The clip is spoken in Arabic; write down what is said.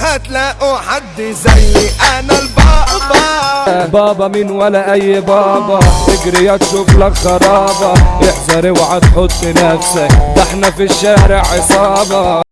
هتلاقوا حد زي أنا البابا. بابا مين ولا أي بابا. اجري يا تشوف لك خرابة. احذر اوعى تحط نفسك. ده إحنا في الشارع عصابة.